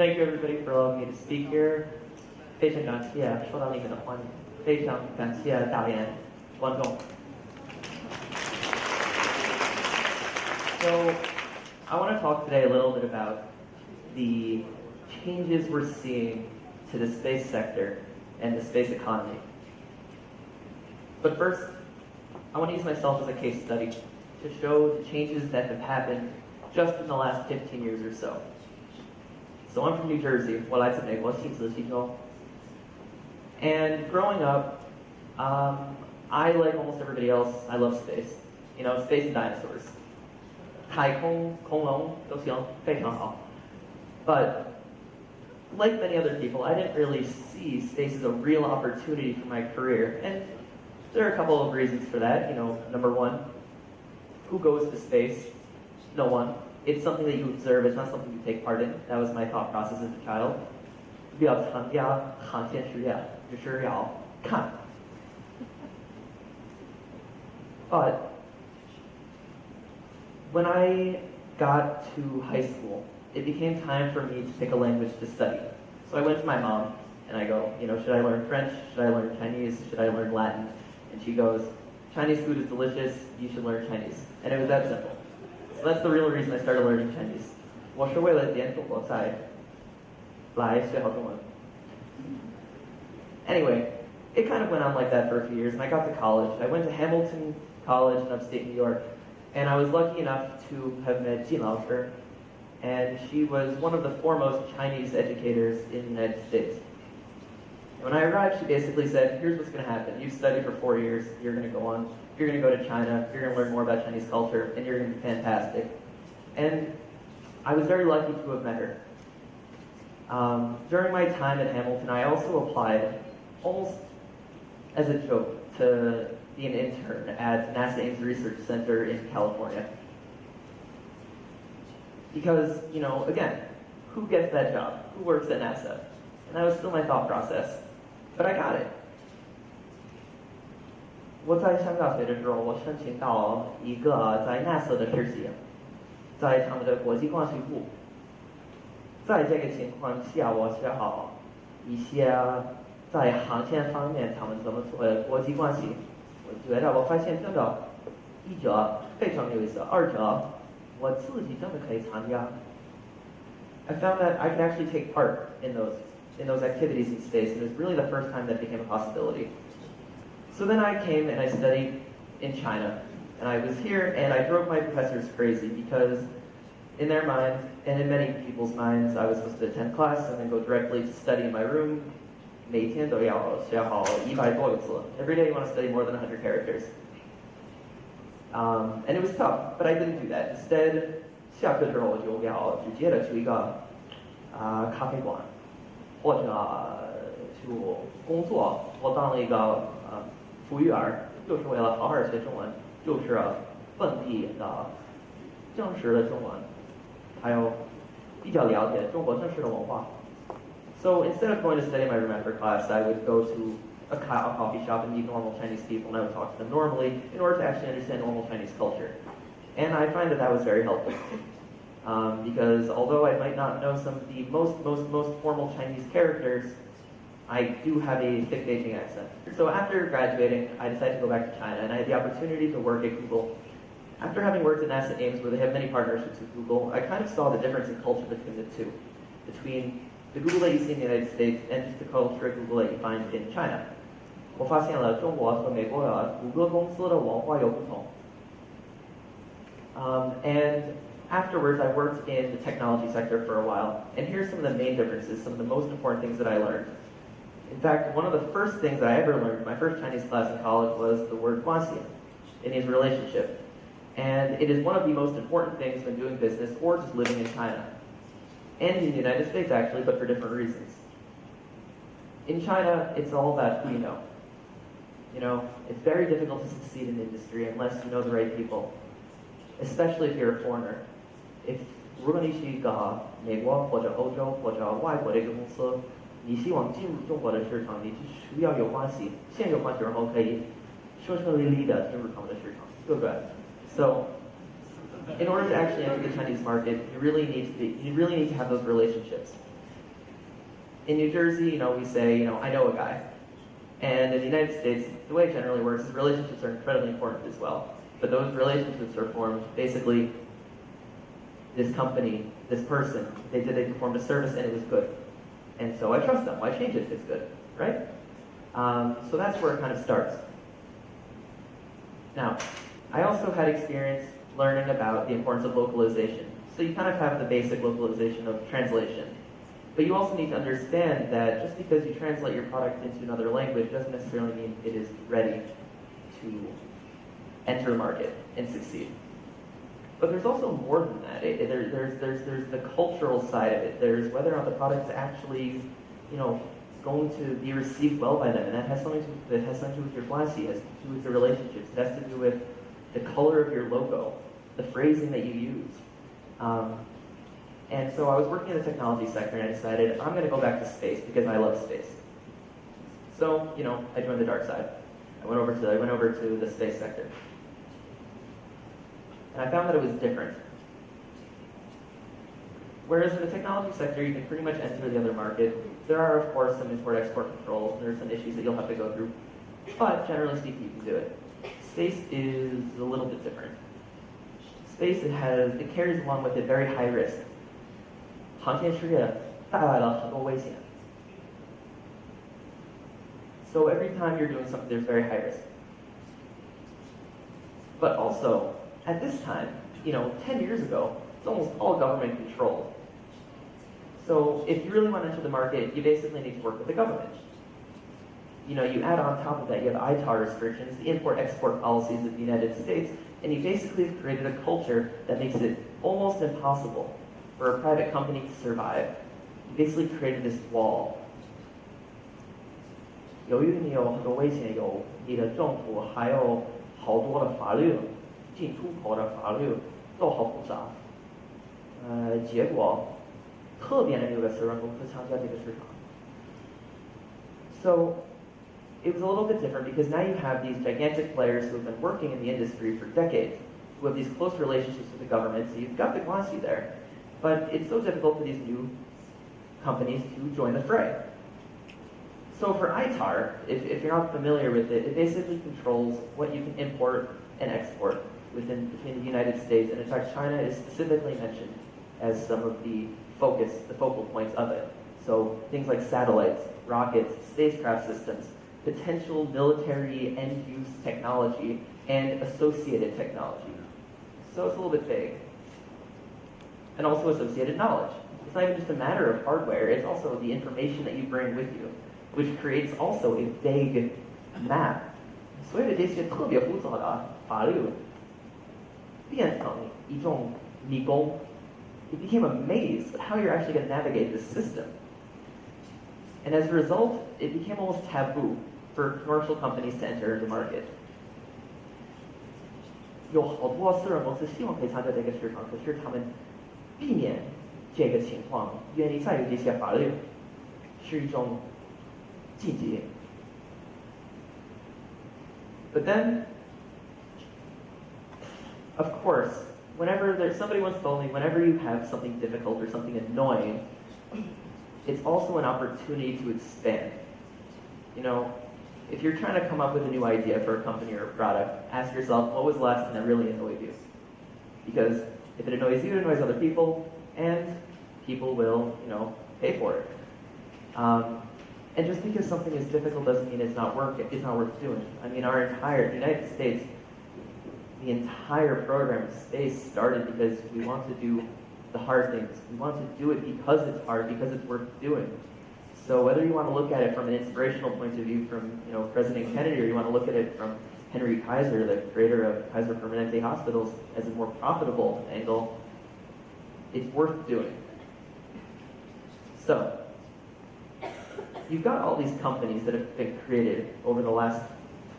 Thank you everybody for allowing me to speak here. 非常感谢受到你们的欢迎，非常感谢大连观众。So, I want to talk today a little bit about the changes we're seeing to the space sector and the space economy. But first, I want to use myself as a case study to show the changes that have happened just in the last 15 years or so. So I'm from New Jersey. 我来自美国新泽西州。And growing up, um, I like almost everybody else. I love space. You know, space and dinosaurs. But like many other people, I didn't really see space as a real opportunity for my career. And there are a couple of reasons for that. You know, number one, who goes to space? No one It's something that you observe, it's not something you take part in. That was my thought process as a child. 比较参加航线实验，就是要看。But when I got to high school, it became time for me to pick a language to study. So I went to my mom and I go, you know, should I learn French? Should I learn Chinese? Should I learn Latin? And she goes, Chinese food is delicious, you should learn Chinese. And it was that simple. So that's the real reason I started learning Chinese. 我是为了点中国菜来学好中文。Anyway, it kind of went on like that for a few years, and I got to college. I went to Hamilton College in upstate New York, and I was lucky enough to have met Jin Lao and she was one of the foremost Chinese educators in the United States. When I arrived, she basically said, here's what's going to happen. You've studied for four years, you're going to go on, you're going to go to China, you're going to learn more about Chinese culture, and you're going to be fantastic. And I was very lucky to have met her. Um, during my time at Hamilton, I also applied almost as a joke to be an intern at NASA Ames Research Center in California. Because, you know, again, who gets that job? Who works at NASA? And that was still my thought process. But I got it. 我在上大学的时候，我申请到一个在 NASA 的实习，在他们的国际关系部。在这个情况下，我学好一些在航天方面他们怎么做的国际关系。我觉得我发现真的，一者非常有意思，二者我自己真的可以参加 I found that I could actually take part in those in those activities in space, and it was really the first time that became a possibility. So then I came and I studied in China, and I was here and I drove my professors crazy because in their minds, and in many people's minds, I was supposed to attend class and then go directly to study in my room. Every day you want to study more than 100 characters. Um, and it was tough, but I didn't do that. Instead, 下课之后我就要直接的去一个啊、呃、咖啡馆，或者、去工作。我当了一个呃 服务员，就是为了好好学中文，就是本地的正式的中文，还有比较了解中国正式的文化。So instead of going to study my room after class, I would go to a coffee shop and meet normal Chinese people, and I would talk to them normally in order to actually understand normal Chinese culture. And I find that that was very helpful. Um, because although I might not know some of the most, most, most formal Chinese characters, I do have a thick Beijing accent. So after graduating, I decided to go back to China, and I had the opportunity to work at Google. After having worked in NASA Ames where they have many partnerships with Google, I kind of saw the difference in culture between the two, between the Google that you see in the United States and just the culture of Google that you find in China. 我发现了中国和美国的谷歌公司的文化有不同。Um, and afterwards, I worked in the technology sector for a while, and here's some of the main differences, some of the most important things that I learned. In fact, one of the first things that I ever learned, my first Chinese class in college, was the word guanxi. It means relationship. And it is one of the most important things when doing business or just living in China. And in the United States, actually, but for different reasons. In China, it's all about who you know. You know, it's very difficult to succeed in industry unless you know the right people, especially if you're a foreigner. If 如果你是一个美国或者欧洲或者外国的一个公司， 你希望进入中国的市场，你是需要有关系，先有关系，然后可以顺顺利利的进入他们的市场，对不对？So, in order to actually enter the Chinese market, you really need to be, you really need to have those relationships. in New Jersey, you know, we say, you know, I know a guy. And in the United States, the way it generally works is relationships are incredibly important as well. But those relationships are formed basically this company, this person, they did they performed a service and it was good. And so I trust them. Why change it it's good, right? Um, so that's where it kind of starts. Now, I also had experience learning about the importance of localization. So you kind of have the basic localization of translation. But you also need to understand that just because you translate your product into another language doesn't necessarily mean it is ready to enter the market and succeed. But there's also more than that. It, there, there's, there's, there's the cultural side of it. There's whether or not the product's actually, you know, going to be received well by them. And that has something to, that has something to do with your flashy, has to do with your relationships. It has to do with the color of your logo, the phrasing that you use. Um, and so I was working in the technology sector and I decided I'm going to go back to space because I love space. So, you know, I joined the dark side. I went over to, I went over to the space sector And I found that it was different. Whereas in the technology sector, you can pretty much enter the other market. There are, of course, some import-export controls. There are some issues that you'll have to go through. But generally speaking, you can do it. Space is a little bit different. Space, it has, it carries along with it very high risk. 航天事业带来了很多危险。So every time you're doing something, there's very high risk. But also, at this time, you know, 10 years ago, it's almost all government controlled. So if you really want to enter the market, you basically need to work with the government. You know, you add on top of that, you have ITAR restrictions, the import-export policies of the United States, and you basically have created a culture that makes it almost impossible for a private company to survive. You basically created this wall 由于你有很多危险，有你的政府还有好多的法律， 进出口的法律都好复杂。呃，结果特别的有的私人公司参加这个市场。So it was a little bit different because now you have these gigantic players who have been working in the industry for decades, who have these close relationships with the government, so you've got the glossy there. But it's so difficult for these new companies to join the fray. So for ITAR, if, if you're not familiar with it, it basically controls what you can import and export within between the United States, and in fact, China is specifically mentioned as some of the focus, the focal points of it. So things like satellites, rockets, spacecraft systems, potential military end-use technology, and associated technology. So it's a little bit vague. And also associated knowledge. It's not even just a matter of hardware, it's also the information that you bring with you which creates also a vague map. 所有的这些特别复杂的法律 变成一种迷宫。It became a maze of how you're actually going to navigate the system. And as a result, it became almost taboo for commercial companies to enter the market. 有好多私人公司希望可以参加这个市场，可是他们避免这个情况，原因在于这些法律是一种 but then, of course, whenever there's somebody told me, whenever you have something difficult or something annoying, it's also an opportunity to expand. You know, if you're trying to come up with a new idea for a company or a product, ask yourself, what was the last thing that really annoyed you? Because if it annoys you, it annoys other people, and people will, you know, pay for it. Um, and just because something is difficult doesn't mean it's not work it's not worth doing. I mean our entire United States, the entire program space started because we want to do the hard things. We want to do it because it's hard, because it's worth doing. So whether you want to look at it from an inspirational point of view from you know President Kennedy or you want to look at it from Henry Kaiser, the creator of Kaiser Permanente hospitals, as a more profitable angle, it's worth doing. So you've got all these companies that have been created over the last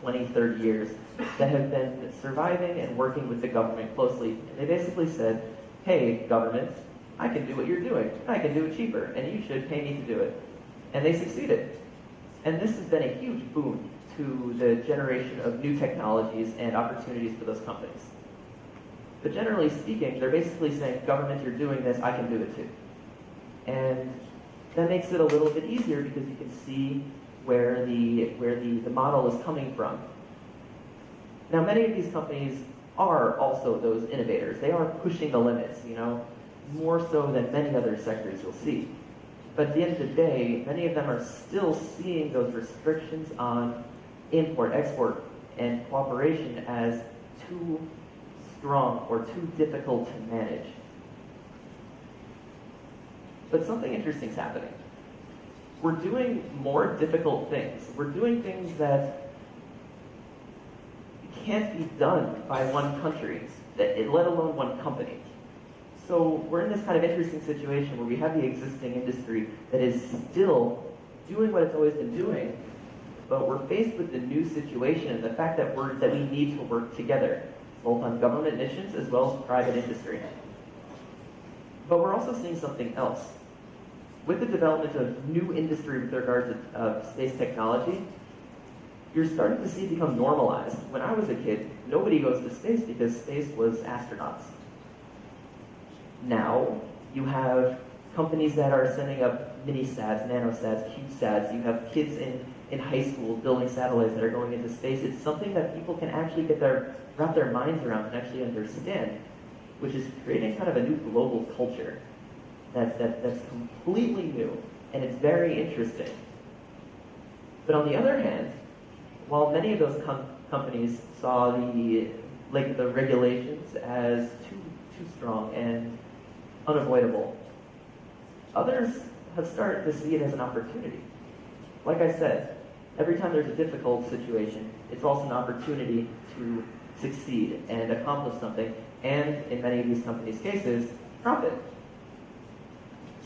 20, 30 years that have been surviving and working with the government closely. And they basically said, hey, government, I can do what you're doing. I can do it cheaper, and you should pay me to do it. And they succeeded. And this has been a huge boon to the generation of new technologies and opportunities for those companies. But generally speaking, they're basically saying, government, you're doing this, I can do it too. And that makes it a little bit easier because you can see where the, where the, the model is coming from. Now, many of these companies are also those innovators. They are pushing the limits, you know, more so than many other sectors you'll see. But at the end of the day, many of them are still seeing those restrictions on import, export, and cooperation as too strong or too difficult to manage. But something interesting is happening. We're doing more difficult things. We're doing things that can't be done by one country, let alone one company. So we're in this kind of interesting situation where we have the existing industry that is still doing what it's always been doing, but we're faced with the new situation and the fact that we're that we need to work together, both on government missions as well as private industry. But we're also seeing something else. With the development of new industry with regard to uh, space technology, you're starting to see it become normalized. When I was a kid, nobody goes to space because space was astronauts. Now, you have companies that are sending up mini-sats, nanosats, CubeSats. You have kids in, in high school building satellites that are going into space. It's something that people can actually get their, wrap their minds around and actually understand, which is creating kind of a new global culture that's, that, that's completely new, and it's very interesting. But on the other hand, while many of those com companies saw the like the regulations as too too strong and unavoidable, others have started to see it as an opportunity. Like I said, every time there's a difficult situation, it's also an opportunity to succeed and accomplish something, and in many of these companies' cases, profit.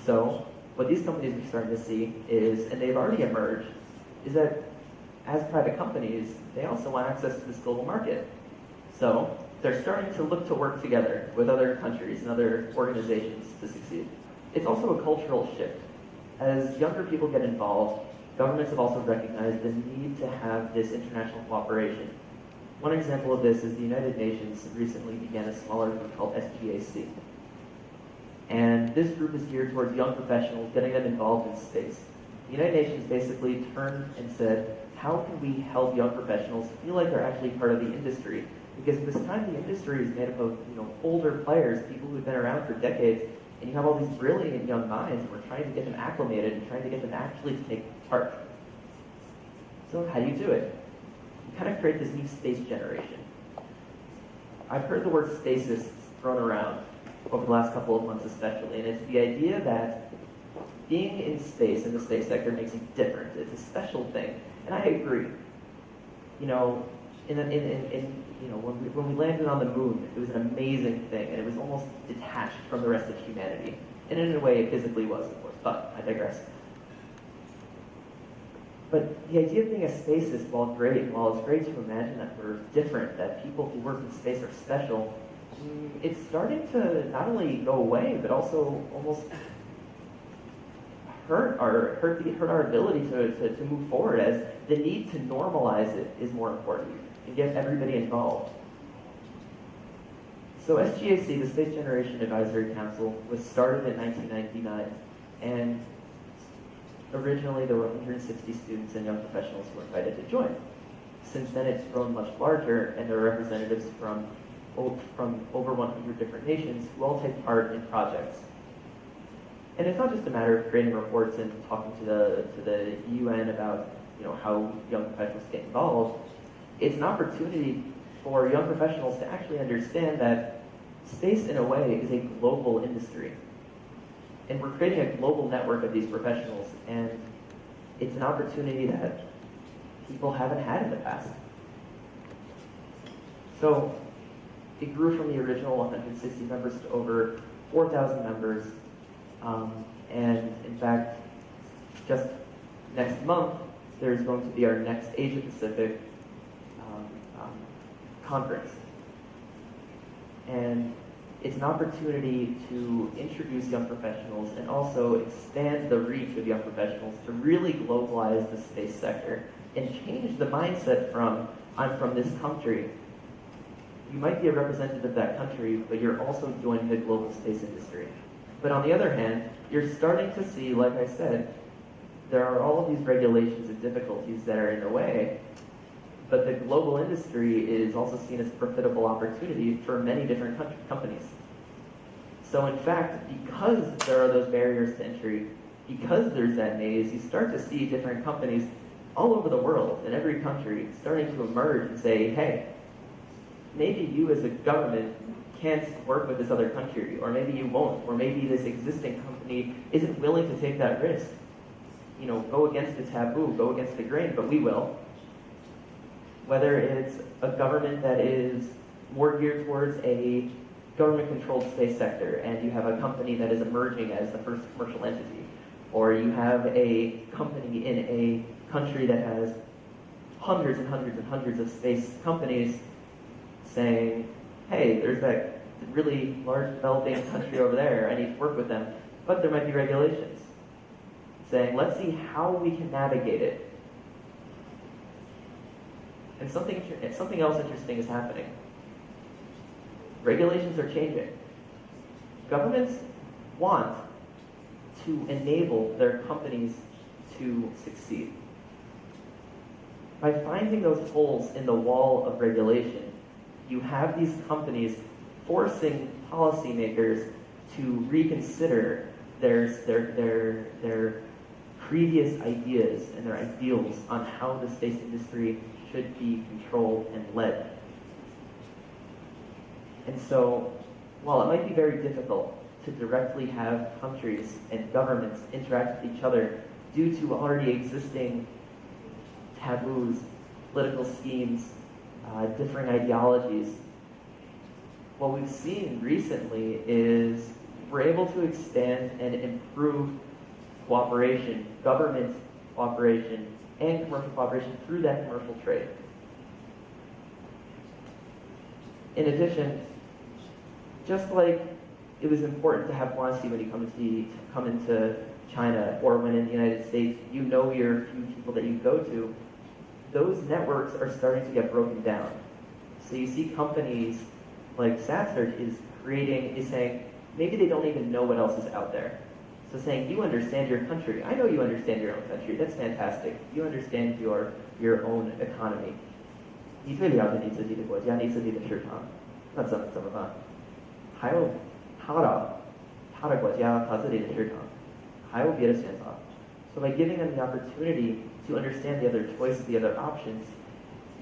So what these companies are starting to see is, and they've already emerged, is that as private companies, they also want access to this global market. So they're starting to look to work together with other countries and other organizations to succeed. It's also a cultural shift. As younger people get involved, governments have also recognized the need to have this international cooperation. One example of this is the United Nations recently began a smaller group called SGAC. And this group is geared towards young professionals, getting them involved in space. The United Nations basically turned and said, how can we help young professionals feel like they're actually part of the industry? Because this time the industry is made up of you know older players, people who've been around for decades, and you have all these brilliant young minds, and we're trying to get them acclimated and trying to get them actually to take part. So how do you do it? You kind of create this new space generation. I've heard the word stasis thrown around over the last couple of months especially, and it's the idea that being in space in the space sector makes you different. It's a special thing. And I agree. You know, in, in, in, in, you know, when we, when we landed on the moon, it was an amazing thing, and it was almost detached from the rest of humanity. And in a way, it physically was, of course, but I digress. But the idea of being a spacist, while great, while it's great to imagine that we're different, that people who work in space are special, mm, it's starting to not only go away, but also almost hurt our hurt, the, hurt our ability to, to, to move forward as the need to normalize it is more important and get everybody involved. So SGAC, the Space Generation Advisory Council, was started in 1999, and originally there were 160 students and young professionals who were invited to join. Since then, it's grown much larger, and there are representatives from, from over 100 different nations who all take part in projects and it's not just a matter of creating reports and talking to the, to the UN about you know, how young professionals get involved. It's an opportunity for young professionals to actually understand that space, in a way, is a global industry. And we're creating a global network of these professionals, and it's an opportunity that people haven't had in the past. So it grew from the original 160 members to over 4,000 members um, and in fact, just next month, there's going to be our next Asia Pacific um, um, conference. And it's an opportunity to introduce young professionals and also expand the reach of young professionals to really globalize the space sector and change the mindset from, I'm from this country. You might be a representative of that country, but you're also joining the global space industry. But on the other hand, you're starting to see, like I said, there are all of these regulations and difficulties that are in the way, but the global industry is also seen as a profitable opportunity for many different companies. So in fact, because there are those barriers to entry, because there's that maze, you start to see different companies all over the world, in every country, starting to emerge and say, hey, maybe you as a government can't work with this other country, or maybe you won't, or maybe this existing company isn't willing to take that risk. You know, go against the taboo, go against the grain, but we will. Whether it's a government that is more geared towards a government-controlled space sector, and you have a company that is emerging as the first commercial entity, or you have a company in a country that has hundreds and hundreds and hundreds of space companies saying, hey, there's that really large developing country over there, I need to work with them, but there might be regulations. Saying, let's see how we can navigate it. And something, something else interesting is happening. Regulations are changing. Governments want to enable their companies to succeed. By finding those holes in the wall of regulation, you have these companies forcing policymakers to reconsider their, their, their, their previous ideas and their ideals on how the space industry should be controlled and led. And so, while it might be very difficult to directly have countries and governments interact with each other due to already existing taboos, political schemes, uh, differing ideologies. What we've seen recently is we're able to expand and improve cooperation, government cooperation, and commercial cooperation through that commercial trade. In addition, just like it was important to have honesty when you come to come into China or when in the United States, you know your few people that you go to, those networks are starting to get broken down. So you see companies like SatSearch is creating, is saying, maybe they don't even know what else is out there. So saying, you understand your country. I know you understand your own country. That's fantastic. You understand your, your own economy. 你最了解你自己的国家，你自己的市场，那怎么怎么办？还有他的他的国家，他自己的市场，还有别的选择。So by giving them the opportunity to understand the other choices, the other options,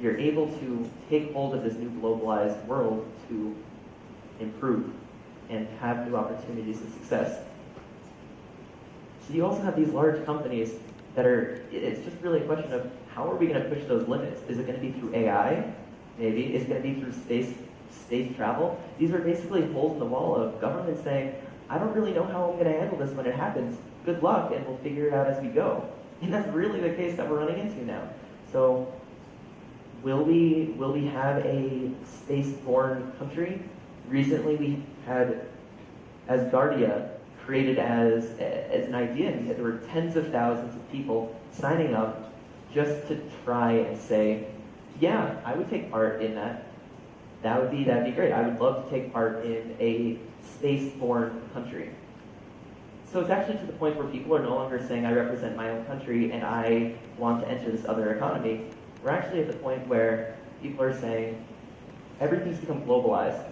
you're able to take hold of this new globalized world to improve and have new opportunities of success. So you also have these large companies that are, it's just really a question of how are we going to push those limits? Is it going to be through AI? Maybe. Is it going to be through space, space travel? These are basically holes in the wall of government saying, I don't really know how I'm going to handle this when it happens. Good luck, and we'll figure it out as we go. And that's really the case that we're running into now. So will we will we have a space-born country? Recently we had Asgardia created as, as an idea, and there were tens of thousands of people signing up just to try and say, yeah, I would take part in that. That would be that'd be great. I would love to take part in a space-born country. So it's actually to the point where people are no longer saying, I represent my own country and I want to enter this other economy. We're actually at the point where people are saying, everything's become globalized.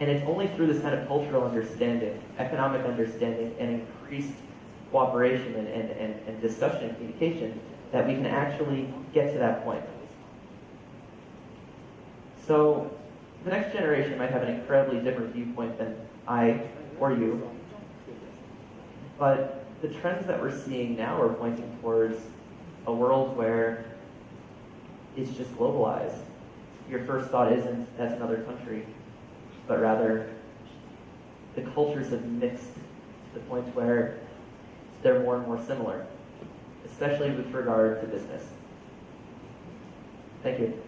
And it's only through this kind of cultural understanding, economic understanding, and increased cooperation and, and, and, and discussion and communication that we can actually get to that point. So the next generation might have an incredibly different viewpoint than I or you. But the trends that we're seeing now are pointing towards a world where it's just globalized. Your first thought isn't that's another country, but rather the cultures have mixed to the point where they're more and more similar, especially with regard to business. Thank you.